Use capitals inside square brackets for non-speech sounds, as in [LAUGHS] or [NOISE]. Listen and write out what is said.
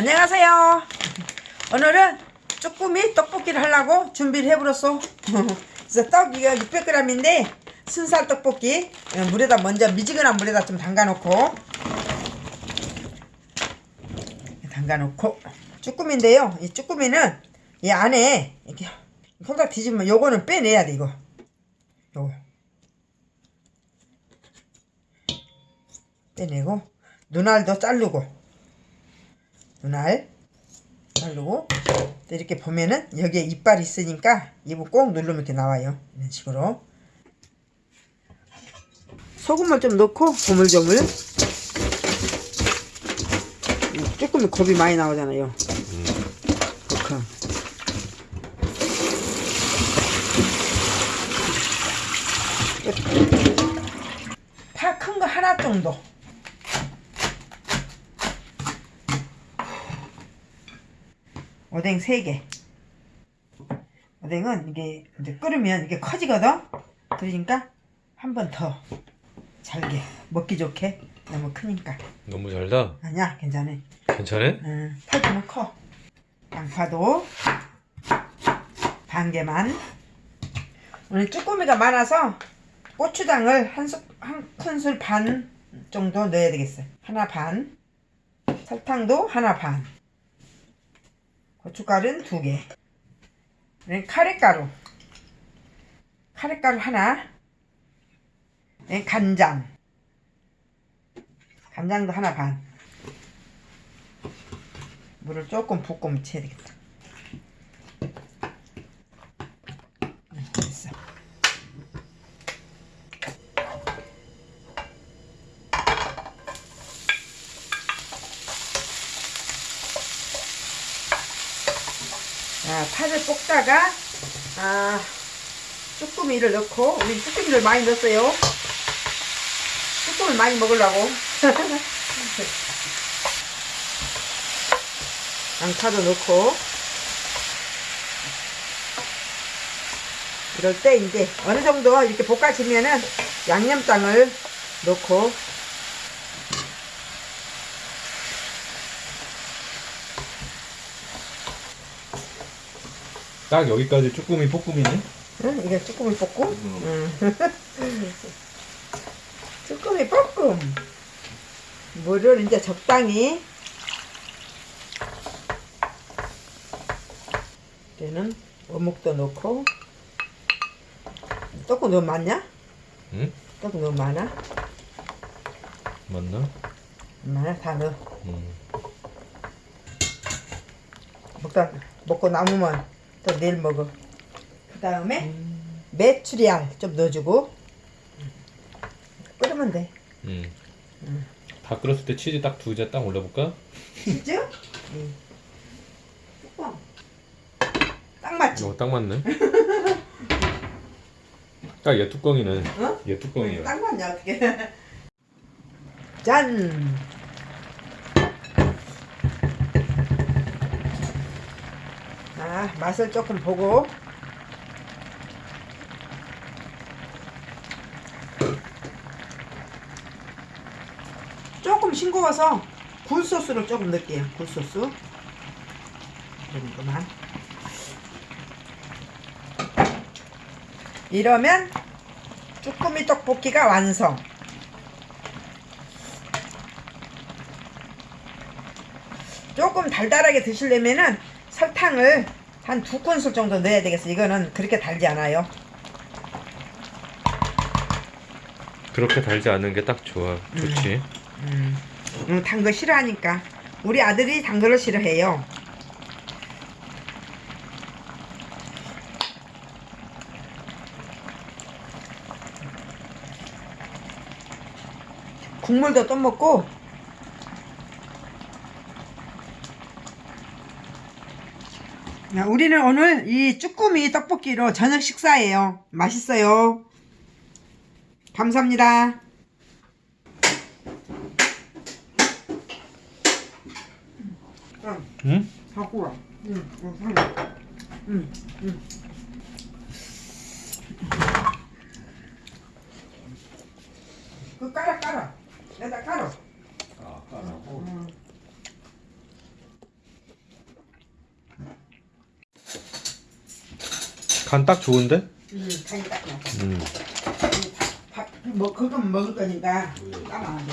안녕하세요. 오늘은 쭈꾸미 떡볶이를 하려고 준비를 해버렸어. 그래서 떡 이거 600g인데 순살 떡볶이 어, 물에다 먼저 미지근한 물에다 좀 담가 놓고 담가 놓고 쭈꾸미인데요. 이 쭈꾸미는 이 안에 이렇게 손딱 뒤집으면 요거는 빼내야 돼 이거. 요거 빼내고 눈알도 자르고 눈알 또 이렇게 보면은 여기에 이빨이 있으니까 입을 꼭 누르면 이렇게 나와요. 이런 식으로. 소금을 좀 넣고 조물조물. 조금 겁이 많이 나오잖아요. 그렇게 파큰거 하나 정도 오뎅 3개. 오뎅은 이게 이제 끓으면 이게 커지거든? 그러니까 한 번 더 잘게. 먹기 좋게. 너무 크니까. 너무 잘다. 아니야 괜찮아. 괜찮아? 응, 팔뚝은 커. 양파도 반 개만. 오늘 쭈꾸미가 많아서 고추장을 한, 수, 한 큰술 반 정도 넣어야 되겠어요 하나 반. 설탕도 하나 반 고춧가루는 두 개. 그다음에 카레가루. 카레가루 하나. 그다음에 간장. 간장도 하나 반. 물을 조금 붓고 묻혀야 되겠다. 자, 파를 볶다가 아, 쭈꾸미를 넣고 우리 쭈꾸미를 많이 넣었어요. 쭈꾸미 많이 먹으려고. [LAUGHS] 양파도 넣고 이럴 때 이제 어느 정도 이렇게 볶아지면은 양념장을 넣고 딱 여기까지 쭈꾸미 볶음이네. 응? 이게 쭈꾸미 볶음? 응. [LAUGHS] 쭈꾸미 볶음. 물을 이제 적당히. 이제는 어묵도 넣고. 조금 너무 많냐? 응? 조금 너무 많아? 맞나? 많아? 다 넣어. 음. 먹다, 먹고 남으면 또 내일 먹어. 그 다음에 메추리알 좀 넣어주고. 끓으면 돼. 음. 다 끓었을 때 치즈 딱 두 개 딱 올려볼까? 진짜? 응. [LAUGHS] 뚜껑. 딱 맞지? 이거 딱 맞네. [LAUGHS] 딱 얘 뚜껑이네. 어? 얘 뚜껑이야. 딱 맞냐 어떻게? [LAUGHS] 짠. 아 맛을 조금 보고. 조금 싱거워서 굴소스를 조금 넣을게요. 굴소스. 정도만. 이러면 쭈꾸미 떡볶이가 완성. 조금 달달하게 드시려면은 설탕을 한 두 큰술 정도 넣어야 되겠어. 이거는 그렇게 달지 않아요. 그렇게 달지 않은 게 딱 좋아. 좋지. 음, 음, 단 거 싫어하니까. 우리 아들이 단 거를 싫어해요. 국물도 또 먹고 우리는 오늘 이 쭈꾸미 떡볶이로 저녁 식사예요. 맛있어요. 감사합니다. 응, 응? 갖고 와. 응, 응, 응, 응. 그 깔아 깔아. 내가 깔아. 아, 까라고. 응. 간 딱 좋은데? 음, 간이 딱 맞아. 음. 밥, 뭐, 그건 먹을 거니까 까면 안 돼.